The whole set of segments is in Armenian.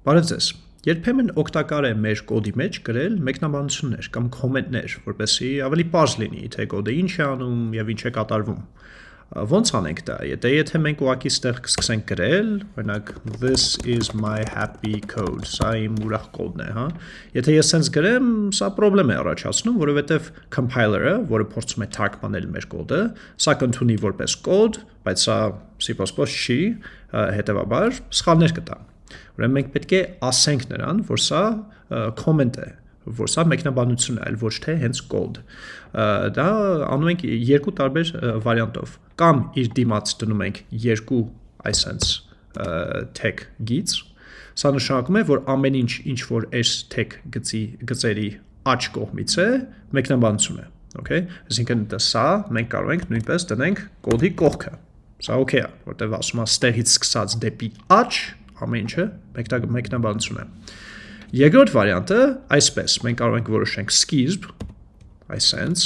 Բարև ձեզ։ Երբեմն օգտակար է մեր կոդի մեջ գրել մեկնաբանություններ կամ կոմենտներ, որպեսզի ավելի པարզ լինի, թե կոդը ինչ է անում եւ ինչ է կատարվում։ Ոնց անենք դա։ Եթե եթե մենք ուղակի ստեղ սկսենք գրել, օրինակ this is my happy code, սա իմ ուրախ կոդն է, հա։ Եթե ես sense գրեմ, սա խնդրեմ է առաջացնում, որովհետեւ compiler-ը, որը փորձում է թարգմանել մեր կոդը, սա կընդունի որպես կոդ, բայց սա C++ չի, հետեւաբար սխալներ կտա։ Ուրեմն մենք պետք է ասենք նրան, որ սա comment է, որ սա մեկնաբանություն է, այլ ոչ թե հենց code։ Դա անում ենք երկու տարբեր վարիանտով։ Կամ իր դիմաց դնում ենք երկու այսենց tag գիծ։ Սա նշանակում է, որ ամեն ինչ, ինչ որ այս tag գծի գծերի աջ կողմից է, մեկնաբանություն է։ Okay, այսինքն դա սա մենք կարող ենք նույնպես դնենք կոդի կողքը։ Սա okay է, որտեղ ասում է ստեղից սկսած դեպի աջ ամեն ինչը մեկնաբանություն է։ Երկրորդ վարիանտը այսպես, մենք կարող ենք որոշենք սկիզբ, այսենց,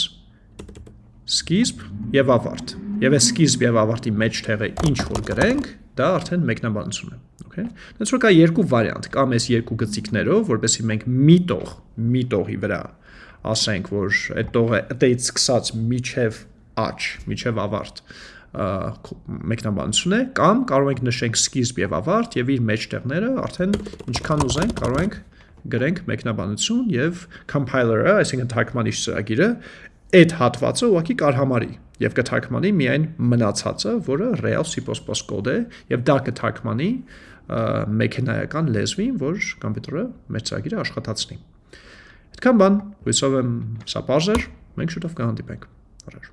սկիզբ եւ ավարտ։ Եվ այս սկիզբ եւ ավարտի մեջտեղը ինչ որ գրենք, դա արդեն մեկնաբանություն է, Դից որ կա երկու վարիանտ, կամ այս երկու գծիկներով, որովհետեւ մենք մի տող, մի տողի վրա ասենք, որ այդ տողը այդից սկսած միջև աճ, միջև ավարտ մեկնաբանություն է, կամ կարող ենք նշենք սկիզբ եւ ավարտ եւ իր մեջտեղները արդեն ինչքան ուզենք կարող ենք գրենք մեկնաբանություն եւ compiler-ը, այսինքն թարգմանիչ ծրագիրը այդ հատվածը ուղղակի կարհամարի եւ կթարգմանի միայն մնացածը, որը real C++ կոդ է եւ դա կթարգմանի մեքենայական լեզվին, որ կոմպյուտերը մեր ծրագիրը աշխատացնի։ Այդքան բան, հույսով եմ սա բարձր, մենք շուտով կհանդիպենք։ Առաջ